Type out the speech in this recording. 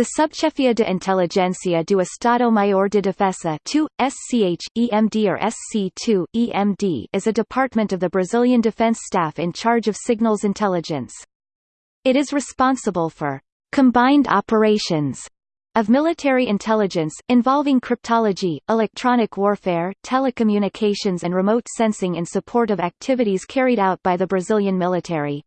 The Subchefia de Inteligencia do Estado-Maior de Defesa 2, SCH, EMD or SC2, EMD is a department of the Brazilian Defense Staff in charge of signals intelligence. It is responsible for combined operations of military intelligence, involving cryptology, electronic warfare, telecommunications and remote sensing in support of activities carried out by the Brazilian military.